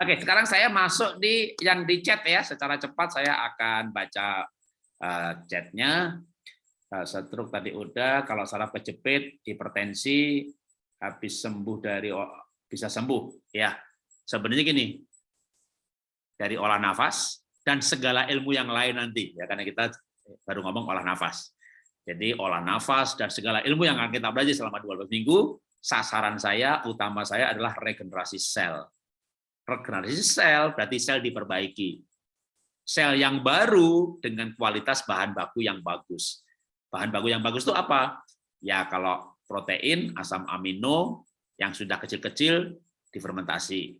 Oke, sekarang saya masuk di yang di chat ya. Secara cepat saya akan baca uh, chatnya. Uh, stroke tadi udah. Kalau saraf kejepit, hipertensi, habis sembuh dari bisa sembuh. Ya, sebenarnya gini. Dari olah nafas dan segala ilmu yang lain nanti ya karena kita baru ngomong olah nafas. Jadi olah nafas dan segala ilmu yang akan kita belajar selama 12 minggu, sasaran saya, utama saya adalah regenerasi sel regenerasi sel berarti sel diperbaiki. Sel yang baru dengan kualitas bahan baku yang bagus. Bahan baku yang bagus itu apa? Ya kalau protein, asam amino yang sudah kecil-kecil difermentasi.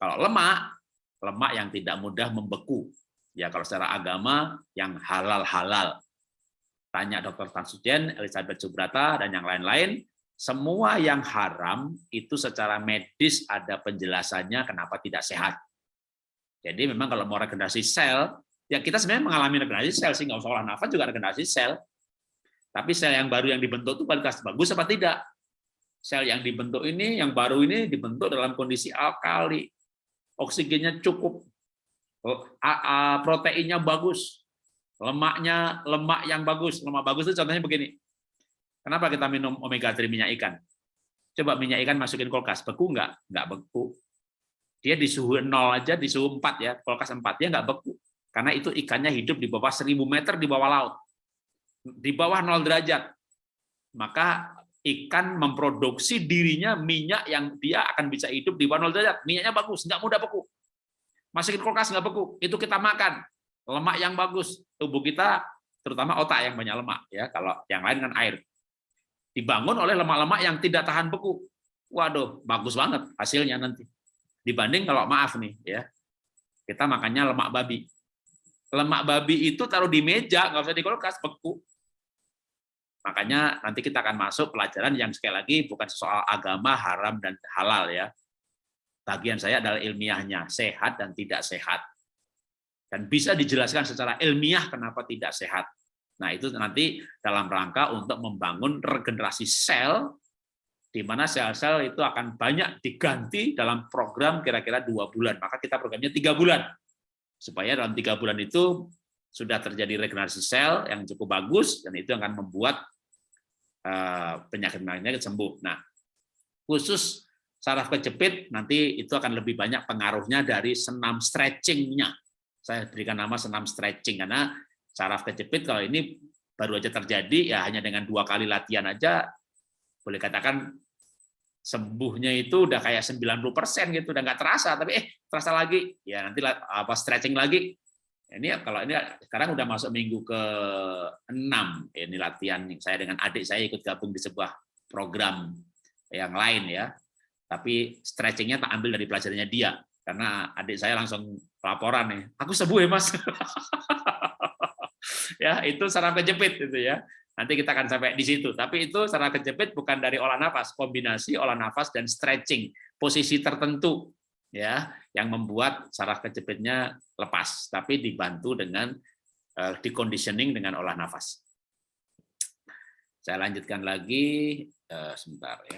Kalau lemak, lemak yang tidak mudah membeku. Ya kalau secara agama yang halal-halal. Tanya Dr. Tansujen, Elizabeth Subrata, dan yang lain-lain, semua yang haram itu secara medis ada penjelasannya kenapa tidak sehat. Jadi memang kalau mau regenerasi sel, ya kita sebenarnya mengalami regenerasi sel, sih nggak usah olah nafas juga regenerasi sel. Tapi sel yang baru yang dibentuk itu kualitas bagus apa tidak? Sel yang dibentuk ini, yang baru ini dibentuk dalam kondisi alkali, oksigennya cukup, oh, proteinnya bagus, lemaknya lemak yang bagus, lemak bagus itu contohnya begini, Kenapa kita minum omega 3 minyak ikan? Coba minyak ikan masukin kulkas, beku nggak? Nggak beku. Dia di suhu 0 aja, di suhu 4 ya, kulkas 4, dia nggak beku. Karena itu ikannya hidup di bawah 1000 meter di bawah laut. Di bawah 0 derajat. Maka ikan memproduksi dirinya minyak yang dia akan bisa hidup di bawah 0 derajat. Minyaknya bagus, nggak mudah beku. Masukin kulkas nggak beku, itu kita makan. Lemak yang bagus, tubuh kita terutama otak yang banyak lemak ya. Kalau yang lain kan air dibangun oleh lemak-lemak yang tidak tahan beku. Waduh, bagus banget hasilnya nanti. Dibanding kalau maaf nih ya, kita makannya lemak babi. Lemak babi itu taruh di meja, nggak usah di kulkas, beku. Makanya nanti kita akan masuk pelajaran yang sekali lagi bukan soal agama haram dan halal ya. Bagian saya adalah ilmiahnya, sehat dan tidak sehat. Dan bisa dijelaskan secara ilmiah kenapa tidak sehat Nah, itu nanti dalam rangka untuk membangun regenerasi sel, di mana sel-sel itu akan banyak diganti dalam program kira-kira dua bulan. Maka kita programnya tiga bulan. Supaya dalam tiga bulan itu sudah terjadi regenerasi sel yang cukup bagus, dan itu akan membuat eh, penyakit-penyakit sembuh. Nah, khusus saraf kejepit, nanti itu akan lebih banyak pengaruhnya dari senam stretchingnya. Saya berikan nama senam stretching, karena saraf kejepit kalau ini baru aja terjadi ya hanya dengan dua kali latihan aja boleh katakan sembuhnya itu udah kayak 90% gitu udah nggak terasa tapi eh terasa lagi. Ya nanti apa stretching lagi. Ini kalau ini sekarang udah masuk minggu ke 6 ini latihan saya dengan adik saya ikut gabung di sebuah program yang lain ya. Tapi stretchingnya tak ambil dari pelajarannya dia karena adik saya langsung laporan nih aku sembuh ya mas ya itu saraf kejepit itu ya. Nanti kita akan sampai di situ. Tapi itu saraf kejepit bukan dari olah nafas, kombinasi olah nafas dan stretching, posisi tertentu ya yang membuat saraf kejepitnya lepas, tapi dibantu dengan uh, diconditioning dengan olah nafas. Saya lanjutkan lagi uh, sebentar ya.